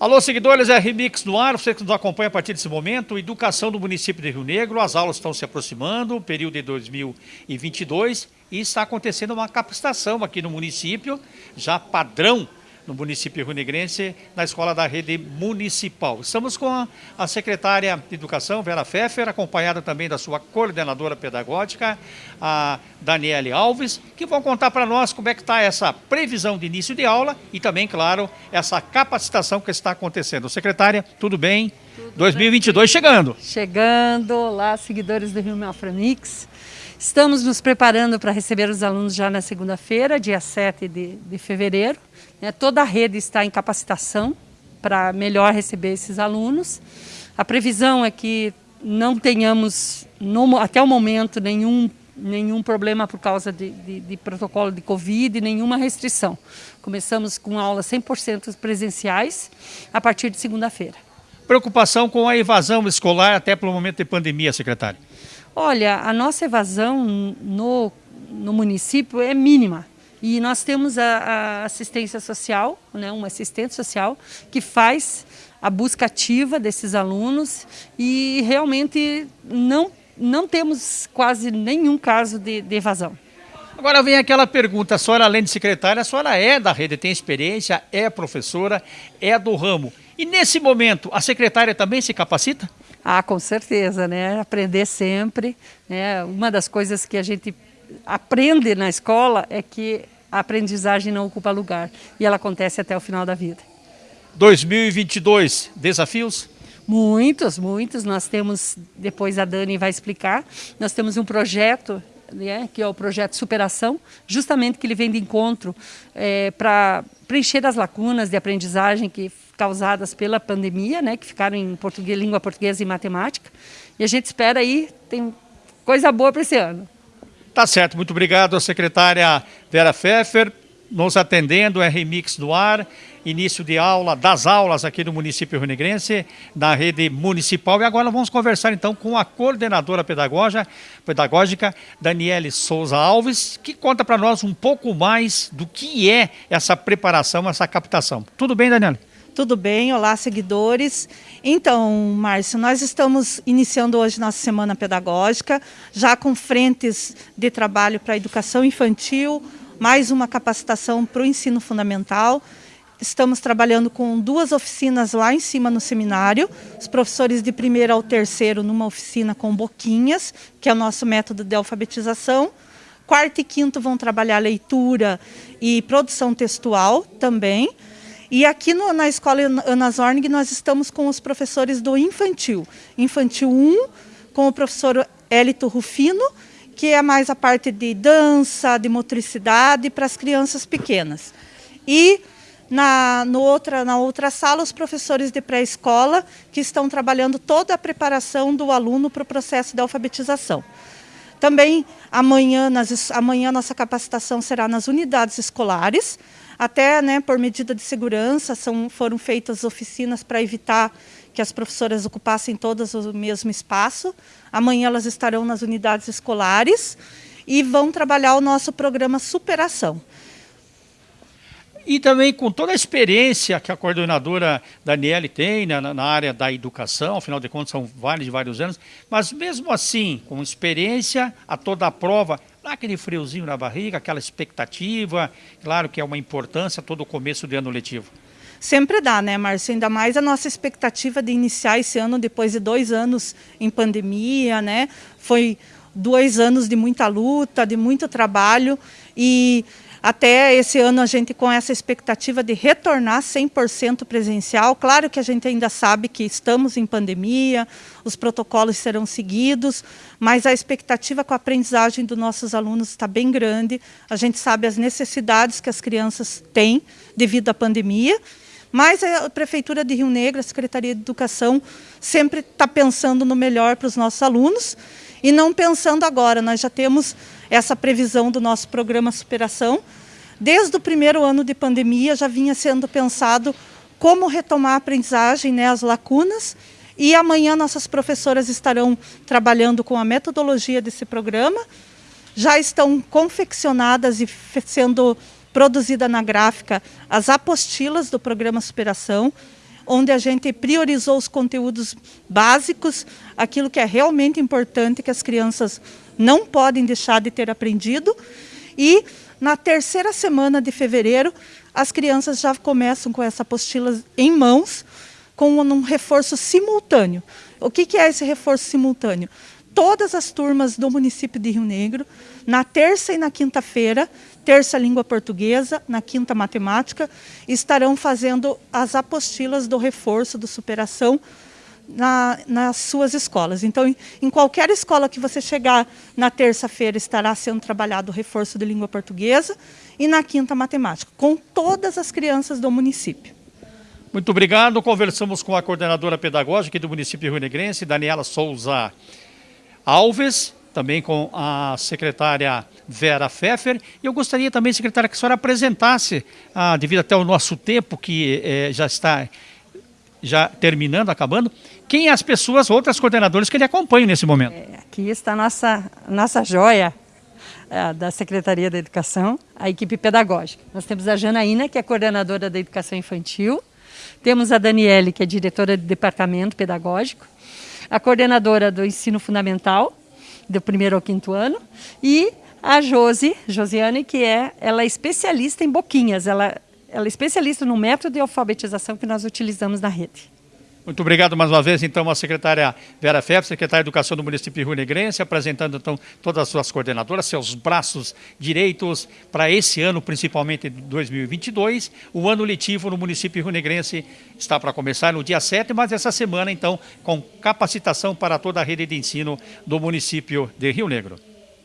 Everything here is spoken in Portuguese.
Alô, seguidores, é Remix no ar, você que nos acompanha a partir desse momento, educação do município de Rio Negro, as aulas estão se aproximando, período de 2022, e está acontecendo uma capacitação aqui no município, já padrão no município rio-negrense, na escola da rede municipal. Estamos com a, a, secretária de Educação, Vera Pfeffer, acompanhada também da sua coordenadora pedagógica, a Daniele Alves, que vão contar para nós como é que está essa previsão de início de aula e também, claro, essa capacitação que está acontecendo. Secretária, tudo bem? Tudo 2022 bem. chegando. Chegando, olá, seguidores do Rio Melframix. Estamos nos preparando para receber os alunos já na segunda-feira, dia 7 de, de fevereiro. Né? Toda a rede está em capacitação para melhor receber esses alunos. A previsão é que não tenhamos, no, até o momento, nenhum, nenhum problema por causa de, de, de protocolo de Covid, nenhuma restrição. Começamos com aulas 100% presenciais a partir de segunda-feira. Preocupação com a evasão escolar até pelo momento de pandemia, secretário? Olha, a nossa evasão no, no município é mínima. E nós temos a, a assistência social, né, um assistente social, que faz a busca ativa desses alunos e realmente não, não temos quase nenhum caso de, de evasão. Agora vem aquela pergunta, a senhora além de secretária, a senhora é da rede, tem experiência, é professora, é do ramo. E nesse momento, a secretária também se capacita? Ah, com certeza, né? Aprender sempre. Né? Uma das coisas que a gente aprende na escola é que a aprendizagem não ocupa lugar e ela acontece até o final da vida. 2022, desafios? Muitos, muitos. Nós temos, depois a Dani vai explicar, nós temos um projeto né, que é o projeto Superação, justamente que ele vem de encontro é, para preencher as lacunas de aprendizagem que causadas pela pandemia, né, que ficaram em português, língua portuguesa e matemática. E a gente espera aí, tem coisa boa para esse ano. Tá certo, muito obrigado a secretária Vera Pfeffer, nos atendendo, é Remix do Ar, início de aula, das aulas aqui do município rio-negrense, na rede municipal. E agora vamos conversar então com a coordenadora pedagógica, pedagógica Daniele Souza Alves, que conta para nós um pouco mais do que é essa preparação, essa captação. Tudo bem, Daniele? Tudo bem, olá seguidores. Então, Márcio, nós estamos iniciando hoje nossa semana pedagógica, já com frentes de trabalho para a educação infantil, mais uma capacitação para o ensino fundamental. Estamos trabalhando com duas oficinas lá em cima no seminário, os professores de primeiro ao terceiro numa oficina com boquinhas, que é o nosso método de alfabetização. Quarto e quinto vão trabalhar leitura e produção textual também. E aqui no, na escola Ana Zornig nós estamos com os professores do infantil. Infantil 1, com o professor Elito Rufino, que é mais a parte de dança, de motricidade para as crianças pequenas. E na, no outra, na outra sala, os professores de pré-escola, que estão trabalhando toda a preparação do aluno para o processo de alfabetização. Também amanhã, nas, amanhã nossa capacitação será nas unidades escolares, até né, por medida de segurança são, foram feitas oficinas para evitar que as professoras ocupassem todas o mesmo espaço. Amanhã elas estarão nas unidades escolares e vão trabalhar o nosso programa Superação. E também com toda a experiência que a coordenadora Daniele tem na, na, área da educação, afinal de contas são vários e vários anos, mas mesmo assim, com experiência, a toda a prova, dá aquele friozinho na barriga, aquela expectativa, claro que é uma importância todo o começo do ano letivo. Sempre dá, né, Márcio? Ainda mais a nossa expectativa de iniciar esse ano depois de dois anos em pandemia, né? Foi dois anos de muita luta, de muito trabalho e até esse ano a gente com essa expectativa de retornar 100% presencial. Claro que a gente ainda sabe que estamos em pandemia, os protocolos serão seguidos, mas a expectativa com a aprendizagem dos nossos alunos está bem grande. A gente sabe as necessidades que as crianças têm devido à pandemia mas a Prefeitura de Rio Negro, a Secretaria de Educação, sempre está pensando no melhor para os nossos alunos e não pensando agora. Nós já temos essa previsão do nosso programa Superação. Desde o primeiro ano de pandemia já vinha sendo pensado como retomar a aprendizagem, né, as lacunas, e amanhã nossas professoras estarão trabalhando com a metodologia desse programa. Já estão confeccionadas e sendo produzida na gráfica as apostilas do programa Superação, onde a gente priorizou os conteúdos básicos, aquilo que é realmente importante que as crianças não podem deixar de ter aprendido. E na terceira semana de fevereiro, as crianças já começam com essa apostila em mãos, com um reforço simultâneo. O que, é esse reforço simultâneo? Todas as turmas do município de Rio Negro, na terça e na quinta-feira, terça língua portuguesa, na quinta matemática, estarão fazendo as apostilas do reforço, do superação, na, nas suas escolas. Então, em, em, qualquer escola que você chegar na terça-feira, estará sendo trabalhado o reforço de língua portuguesa e na quinta, matemática, com todas as crianças do município. Muito obrigado. Conversamos com a coordenadora pedagógica do município Rio Negrense, Daniela Souza Alves, também com a secretária Vera Pfeffer. E eu gostaria também, secretária, que a senhora apresentasse, ah, devido até o nosso tempo, que eh, já está já terminando, acabando, quem as pessoas, outras coordenadoras que ele acompanha nesse momento? É, aqui está a nossa, nossa joia é, da Secretaria da Educação, a equipe pedagógica. Nós temos a Janaína, que é coordenadora da Educação Infantil, temos a Daniele, que é diretora do Departamento Pedagógico, a coordenadora do Ensino Fundamental, do primeiro ao quinto ano, e a Josi, Josiane, que é, ela é especialista em boquinhas, ela ela é especialista no método de alfabetização que nós utilizamos na rede. Muito obrigado mais uma vez, então, a secretária Vera Febre, secretária de Educação do município Rio Negrense, apresentando, então, todas as suas coordenadoras, seus braços direitos para esse ano, principalmente 2022. O ano letivo no município Rio Negrense está para começar no dia 7, mas essa semana, então, com capacitação para toda a rede de ensino do município de Rio Negro.